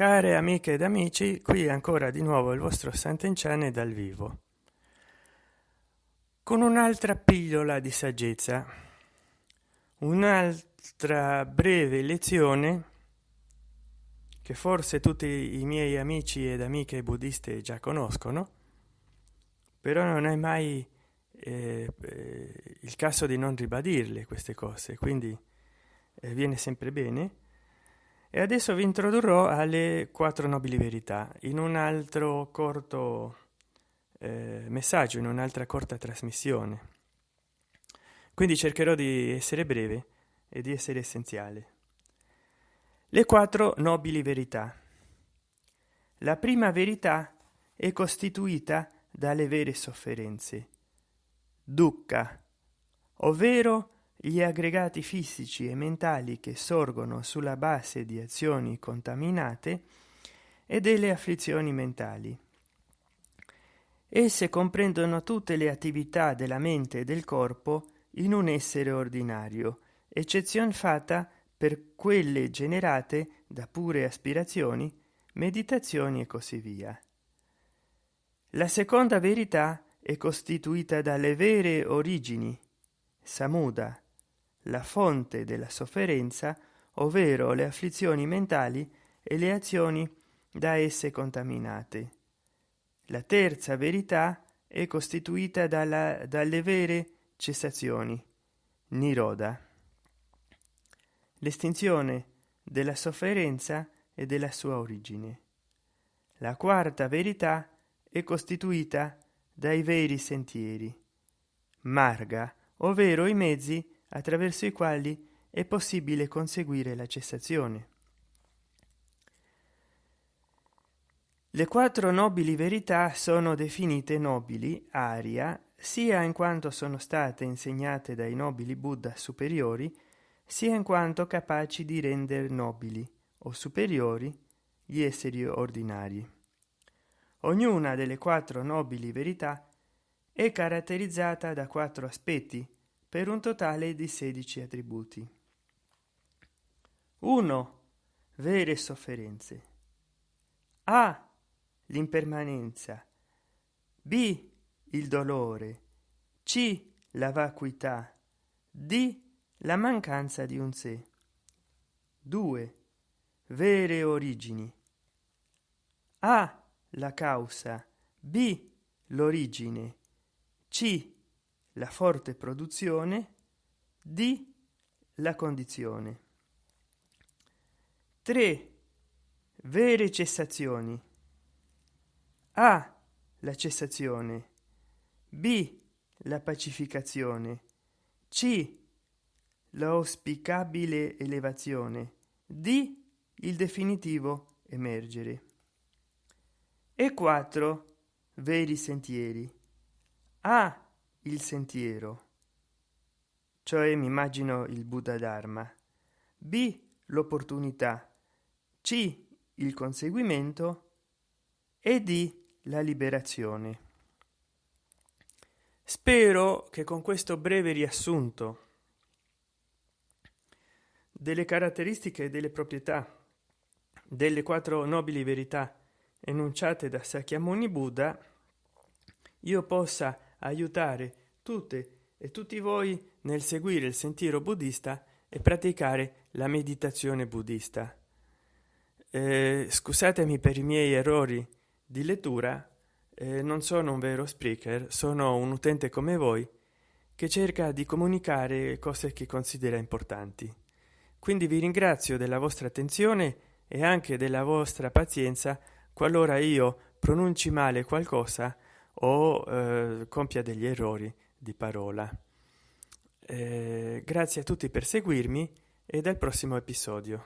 care amiche ed amici qui ancora di nuovo il vostro sant'enciane dal vivo. Con un'altra pillola di saggezza un'altra breve lezione che forse tutti i miei amici ed amiche buddiste già conoscono però non è mai eh, eh, il caso di non ribadirle queste cose quindi eh, viene sempre bene e adesso vi introdurrò alle quattro nobili verità. In un altro corto eh, messaggio in un'altra corta trasmissione. Quindi cercherò di essere breve e di essere essenziale. Le quattro nobili verità. La prima verità è costituita dalle vere sofferenze. Dukkha ovvero gli aggregati fisici e mentali che sorgono sulla base di azioni contaminate e delle afflizioni mentali. Esse comprendono tutte le attività della mente e del corpo in un essere ordinario eccezion fatta per quelle generate da pure aspirazioni meditazioni e così via. La seconda verità è costituita dalle vere origini samuda la fonte della sofferenza ovvero le afflizioni mentali e le azioni da esse contaminate. La terza verità è costituita dalla, dalle vere cessazioni. Niroda. L'estinzione della sofferenza e della sua origine. La quarta verità è costituita dai veri sentieri. Marga ovvero i mezzi attraverso i quali è possibile conseguire la cessazione. Le quattro nobili verità sono definite nobili aria sia in quanto sono state insegnate dai nobili buddha superiori sia in quanto capaci di rendere nobili o superiori gli esseri ordinari. Ognuna delle quattro nobili verità è caratterizzata da quattro aspetti per un totale di 16 attributi. 1 vere sofferenze. A l'impermanenza. B il dolore. C la vacuità. D la mancanza di un sé. 2 vere origini. A la causa. B l'origine. C la forte produzione d la condizione. 3 vere cessazioni. A la cessazione. B la pacificazione. C l'auspicabile elevazione. D il definitivo emergere. E 4 veri sentieri. A il sentiero. Cioè mi immagino il buddha dharma. B l'opportunità. C il conseguimento. E d la liberazione. Spero che con questo breve riassunto delle caratteristiche e delle proprietà delle quattro nobili verità enunciate da sakyamuni buddha io possa aiutare tutte e tutti voi nel seguire il sentiero buddista e praticare la meditazione buddista. Eh, scusatemi per i miei errori di lettura eh, non sono un vero speaker sono un utente come voi che cerca di comunicare cose che considera importanti. Quindi vi ringrazio della vostra attenzione e anche della vostra pazienza qualora io pronunci male qualcosa o eh, compia degli errori di parola. Eh, grazie a tutti per seguirmi e al prossimo episodio